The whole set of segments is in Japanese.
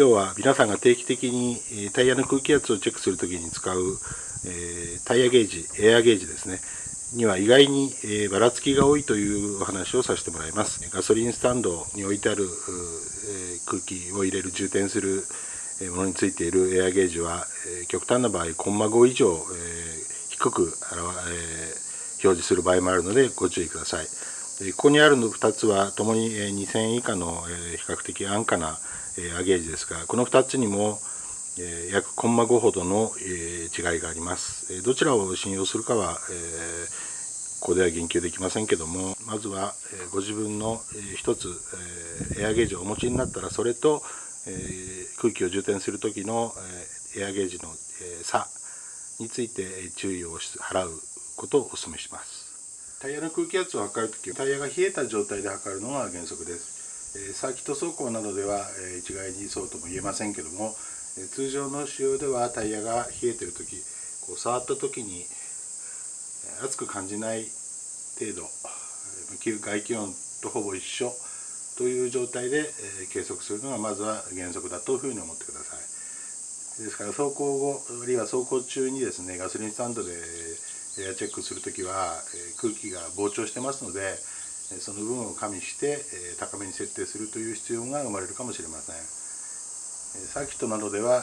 今日は皆さんが定期的にタイヤの空気圧をチェックするときに使う、えタイヤゲージエアゲージですね。には意外に、えばらつきが多いというお話をさせてもらいます。ガソリンスタンドに置いてある、え空気を入れる充填するものについているエアゲージは、え極端な場合コンマ5以上、え低く、表示する場合もあるのでご注意ください。ここにあるの2つはともに2000円以下の比較的安価なアゲージですがこの2つにも約コンマ5ほどの違いがあります。どちらを信用するかはここでは言及できませんけどもまずはご自分の一つエアゲージをお持ちになったらそれと空気を充填する時のエアゲージの差について注意を払うことをお勧めします。タイヤの空気圧を測るときタイヤが冷えた状態で測るのが原則です。サーキット走行などでは一概にそうとも言えませんけども通常の使用ではタイヤが冷えてる時こう触った時に熱く感じない程度外気温とほぼ一緒という状態で計測するのがまずは原則だというふうに思ってください。ですから走行後あるいは走行中にですねガソリンスタンドでエアチェックする時は空気が膨張してますのでその分を加味して高めに設定するという必要が生まれるかもしれません。サーキットなどでは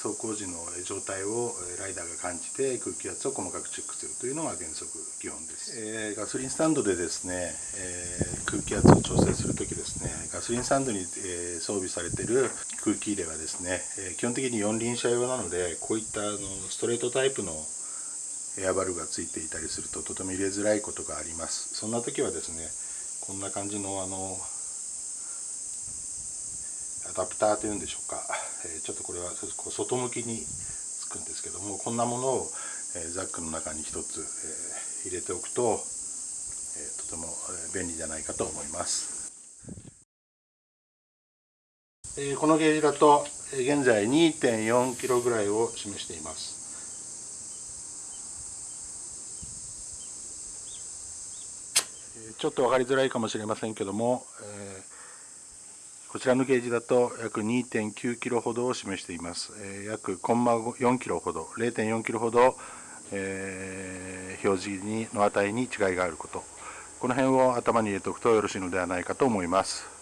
走行時の状態をライダーが感じて空気圧を細かくチェックするというのが原則基本です。ガソリンスタンドでですね空気圧を調整する時ですねガソリンスタンドに装備されてる空気入れはですね基本的に四輪車用なのでこういったストレートタイプのエアバルがついていたりするととても入れづらいことがあります。そんな時はですねこんな感じのあのアダプターというんでしょうか、えちょっとこれは外向きにつくんですけどもこんなものを、えザックの中に一つ、え入れておくと、えとても便利じゃないかと思います、えこのゲージだと現在 2.4kg ぐらいを示しています。ちょっと分かりづらいかもしれませんけども、えー、こちらのゲージだと約2.9キロほどを示しています。えー、約コンマ4キロほど、0.4キロほど、えー、表示にの値に違いがあること、この辺を頭に入れておくとよろしいのではないかと思います。